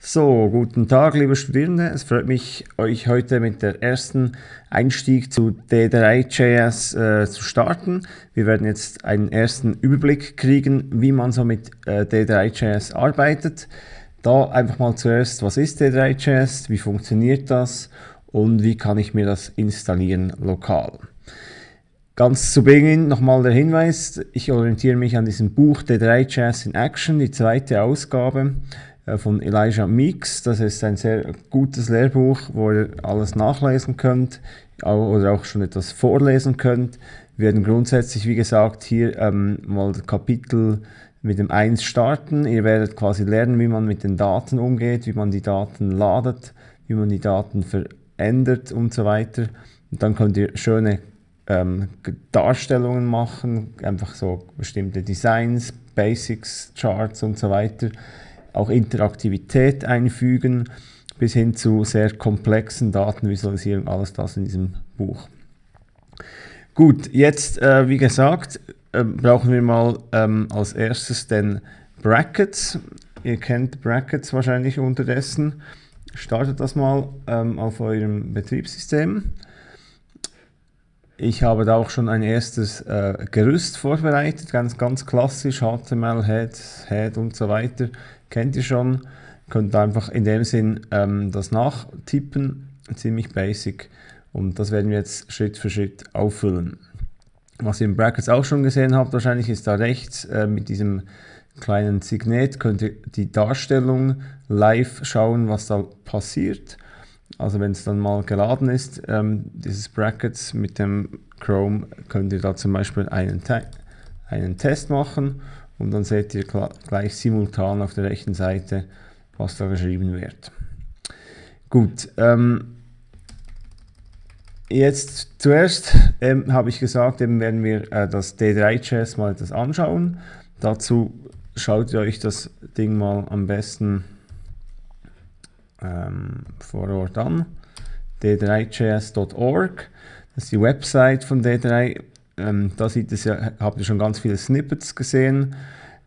So, guten Tag, liebe Studierende. Es freut mich, euch heute mit der ersten Einstieg zu D3.js äh, zu starten. Wir werden jetzt einen ersten Überblick kriegen, wie man so mit äh, D3.js arbeitet. Da einfach mal zuerst, was ist D3.js, wie funktioniert das und wie kann ich mir das installieren lokal. Ganz zu Beginn nochmal der Hinweis, ich orientiere mich an diesem Buch D3.js in Action, die zweite Ausgabe. Äh, von Elijah Meeks. Das ist ein sehr gutes Lehrbuch, wo ihr alles nachlesen könnt oder auch schon etwas vorlesen könnt. Wir werden grundsätzlich, wie gesagt, hier ähm, mal Kapitel mit dem 1 starten. Ihr werdet quasi lernen, wie man mit den Daten umgeht, wie man die Daten ladet, wie man die Daten verändert und so weiter. Und dann könnt ihr schöne ähm, Darstellungen machen, einfach so bestimmte Designs, Basics, Charts und so weiter auch Interaktivität einfügen, bis hin zu sehr komplexen Datenvisualisierung, alles das in diesem Buch. Gut, jetzt äh, wie gesagt, äh, brauchen wir mal ähm, als erstes den Brackets. Ihr kennt Brackets wahrscheinlich unterdessen. Startet das mal ähm, auf eurem Betriebssystem. Ich habe da auch schon ein erstes äh, Gerüst vorbereitet, ganz, ganz klassisch, HTML, Head, Head und so weiter kennt ihr schon. Könnt einfach in dem Sinn ähm, das nachtippen, ziemlich basic. Und das werden wir jetzt Schritt für Schritt auffüllen. Was ihr im Brackets auch schon gesehen habt, wahrscheinlich ist da rechts äh, mit diesem kleinen Signet, könnt ihr die Darstellung live schauen, was da passiert. Also wenn es dann mal geladen ist, ähm, dieses Brackets mit dem Chrome, könnt ihr da zum Beispiel einen, einen Test machen und dann seht ihr gleich simultan auf der rechten Seite, was da geschrieben wird. Gut, ähm, jetzt zuerst ähm, habe ich gesagt, eben werden wir äh, das D3.js mal etwas anschauen. Dazu schaut ihr euch das Ding mal am besten ähm, vor Ort an. d3js.org, das ist die Website von D3 ähm, da sieht es ja, habt ihr schon ganz viele Snippets gesehen.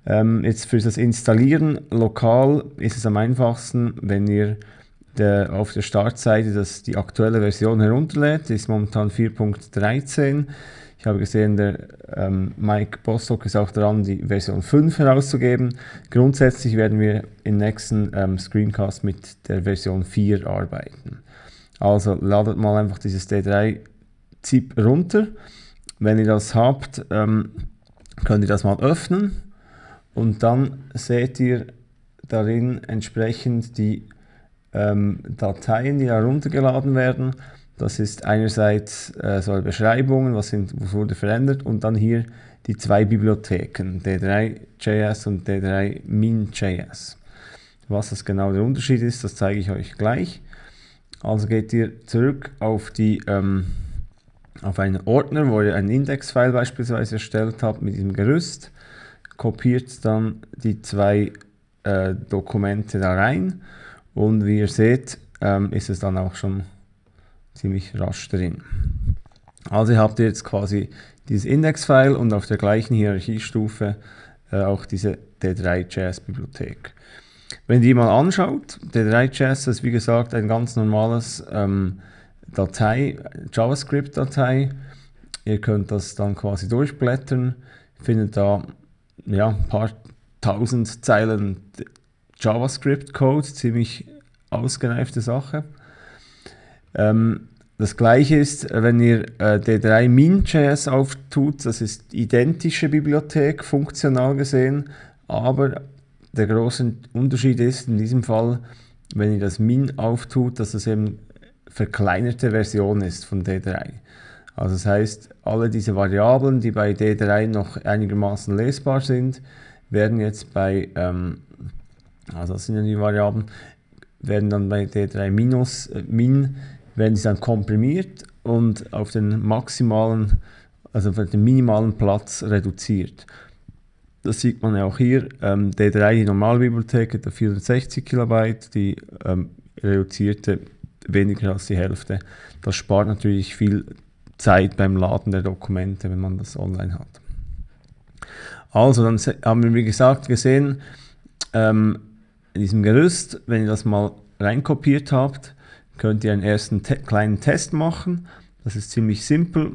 Ähm, jetzt für das Installieren lokal ist es am einfachsten, wenn ihr der, auf der Startseite das, die aktuelle Version herunterlädt. Die ist momentan 4.13. Ich habe gesehen, der ähm, Mike Bostock ist auch dran, die Version 5 herauszugeben. Grundsätzlich werden wir im nächsten ähm, Screencast mit der Version 4 arbeiten. Also ladet mal einfach dieses D3-ZIP runter. Wenn ihr das habt, ähm, könnt ihr das mal öffnen und dann seht ihr darin entsprechend die ähm, Dateien, die heruntergeladen werden. Das ist einerseits äh, so Beschreibungen, was, sind, was wurde verändert und dann hier die zwei Bibliotheken, D3.js und D3.min.js. Was das genau der Unterschied ist, das zeige ich euch gleich. Also geht ihr zurück auf die ähm, auf einen Ordner, wo ihr ein Index-File beispielsweise erstellt habt mit diesem Gerüst, kopiert dann die zwei äh, Dokumente da rein und wie ihr seht, ähm, ist es dann auch schon ziemlich rasch drin. Also habt ihr jetzt quasi dieses Index-File und auf der gleichen Hierarchiestufe äh, auch diese D3.js-Bibliothek. Wenn ihr die mal anschaut, D3.js ist wie gesagt ein ganz normales ähm, Datei, JavaScript-Datei. Ihr könnt das dann quasi durchblättern, findet da ja, ein paar tausend Zeilen JavaScript-Code, ziemlich ausgereifte Sache. Ähm, das gleiche ist, wenn ihr äh, D3 Min.js auftut, das ist identische Bibliothek, funktional gesehen, aber der große Unterschied ist in diesem Fall, wenn ihr das Min auftut, dass es eben verkleinerte Version ist von D3. Also das heißt, alle diese Variablen, die bei D3 noch einigermaßen lesbar sind, werden jetzt bei, ähm, also das sind ja die Variablen, werden dann bei D3 minus, äh, min, werden sie dann komprimiert und auf den maximalen, also auf den minimalen Platz reduziert. Das sieht man ja auch hier, ähm, D3, die Normalbibliothek, hat 460 Kilobyte, die ähm, reduzierte weniger als die Hälfte. Das spart natürlich viel Zeit beim Laden der Dokumente, wenn man das online hat. Also, dann haben wir, wie gesagt, gesehen, ähm, in diesem Gerüst, wenn ihr das mal reinkopiert habt, könnt ihr einen ersten te kleinen Test machen. Das ist ziemlich simpel.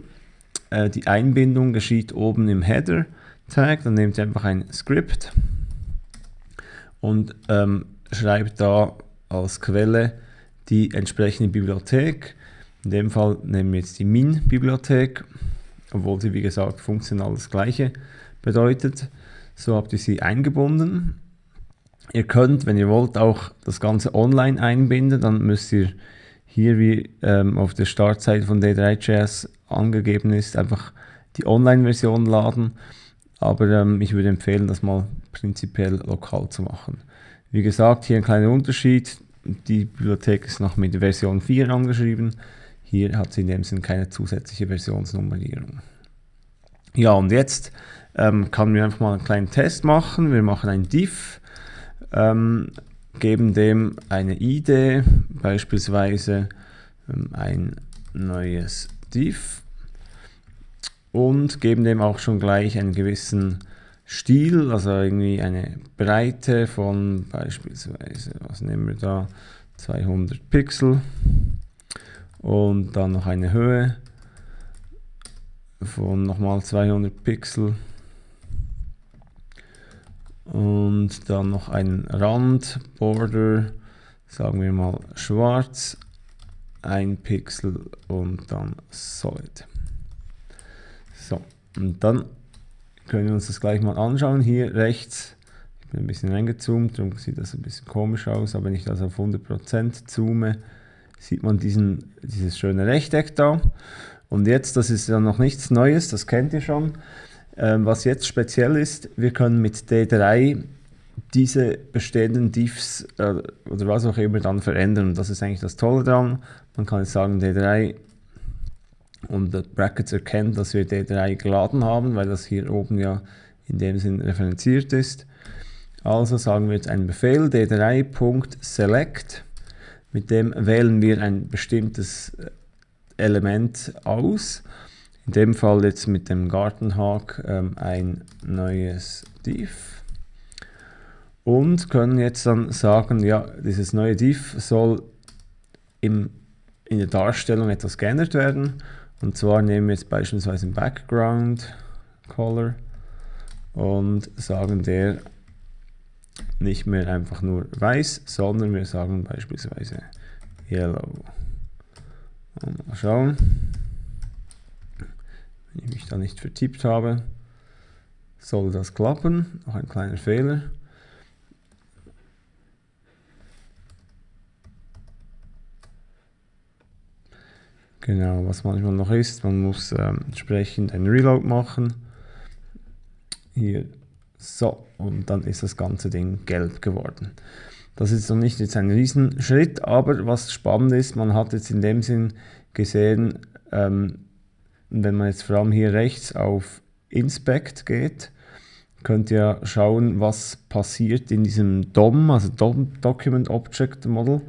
Äh, die Einbindung geschieht oben im Header Tag. Dann nehmt ihr einfach ein Script und ähm, schreibt da als Quelle die entsprechende Bibliothek. In dem Fall nehmen wir jetzt die Min-Bibliothek, obwohl sie wie gesagt funktional das gleiche bedeutet. So habt ihr sie eingebunden. Ihr könnt, wenn ihr wollt, auch das Ganze online einbinden. Dann müsst ihr hier, wie ähm, auf der Startseite von D3.js angegeben ist, einfach die Online-Version laden. Aber ähm, ich würde empfehlen, das mal prinzipiell lokal zu machen. Wie gesagt, hier ein kleiner Unterschied. Die Bibliothek ist noch mit Version 4 angeschrieben. Hier hat sie in dem Sinn keine zusätzliche Versionsnummerierung. Ja, und jetzt ähm, kann wir einfach mal einen kleinen Test machen. Wir machen ein diff, ähm, geben dem eine ID, beispielsweise ähm, ein neues diff und geben dem auch schon gleich einen gewissen Stil, also irgendwie eine Breite von beispielsweise, was nehmen wir da, 200 Pixel und dann noch eine Höhe von nochmal 200 Pixel und dann noch ein Rand, Border, sagen wir mal schwarz, ein Pixel und dann Solid. So, und dann können wir uns das gleich mal anschauen. Hier rechts, ich bin ein bisschen reingezoomt, darum sieht das ein bisschen komisch aus, aber wenn ich das auf 100% zoome, sieht man diesen, dieses schöne Rechteck da. Und jetzt, das ist ja noch nichts Neues, das kennt ihr schon. Ähm, was jetzt speziell ist, wir können mit D3 diese bestehenden Diffs äh, oder was auch immer dann verändern. Das ist eigentlich das Tolle daran. Man kann jetzt sagen, D3 und das Brackets erkennt, dass wir D3 geladen haben, weil das hier oben ja in dem Sinn referenziert ist. Also sagen wir jetzt einen Befehl d3.select, mit dem wählen wir ein bestimmtes äh, Element aus. In dem Fall jetzt mit dem Gartenhag ähm, ein neues div und können jetzt dann sagen, ja, dieses neue div soll im, in der Darstellung etwas geändert werden. Und zwar nehmen wir jetzt beispielsweise einen Background Color und sagen der nicht mehr einfach nur weiß, sondern wir sagen beispielsweise Yellow. Mal schauen, wenn ich mich da nicht vertippt habe, soll das klappen. Noch ein kleiner Fehler. Genau, was manchmal noch ist, man muss ähm, entsprechend ein Reload machen. Hier, so, und dann ist das ganze Ding gelb geworden. Das ist noch nicht jetzt ein Riesenschritt, aber was spannend ist, man hat jetzt in dem Sinn gesehen, ähm, wenn man jetzt vor allem hier rechts auf Inspect geht, könnt ihr schauen, was passiert in diesem DOM, also DOM, Document Object Model.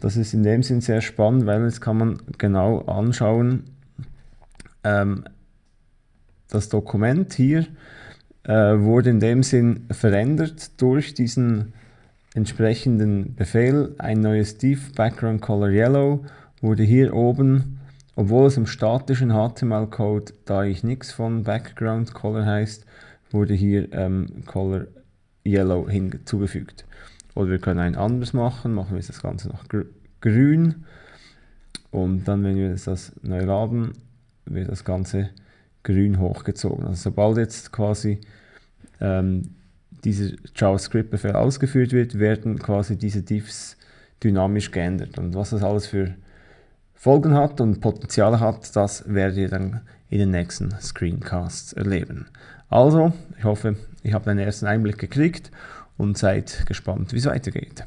Das ist in dem Sinn sehr spannend, weil jetzt kann man genau anschauen, ähm, das Dokument hier äh, wurde in dem Sinn verändert durch diesen entsprechenden Befehl. Ein neues div Background Color Yellow wurde hier oben, obwohl es im statischen HTML-Code, da ich nichts von Background Color heißt, wurde hier ähm, Color Yellow hinzugefügt. Oder wir können ein anderes machen, machen wir das Ganze noch gr grün. Und dann, wenn wir das neu laden, wird das Ganze grün hochgezogen. Also sobald jetzt quasi ähm, dieser JavaScript-Befehl ausgeführt wird, werden quasi diese Diffs dynamisch geändert. Und was das alles für Folgen hat und Potenzial hat, das werdet ihr dann in den nächsten Screencasts erleben. Also, ich hoffe, ich habe einen ersten Einblick gekriegt und seid gespannt, wie es weitergeht.